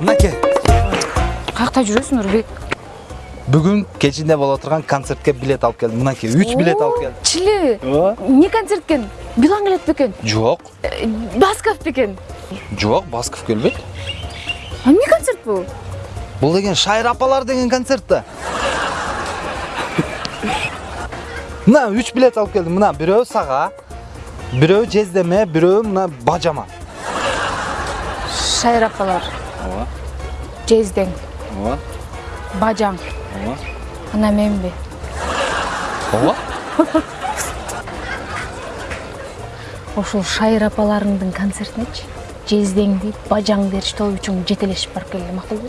мынакей каякта жүрөсүң нурбек бүгүн кечинде боло турган концертке билет алып келдим мынакей үч билет алып келдим чили! Эмне концерт билан келет бекен жок басков бекен жок басков келбейт а эмне концерт бул бул деген шайыр апалар деген концерт да мына үч билет алып келдим мына бирөө сага бирөө жездеме бирөө мына бажама. Шайыр апалар. Ооба. Жездең ооба. Бажаң. Ооба. Ана менби. Ооба. Ошол шайыр апаларыңдын концертинечи жездеңди бажаңды ээрчитип үчүн жетелешип барып келди макулбу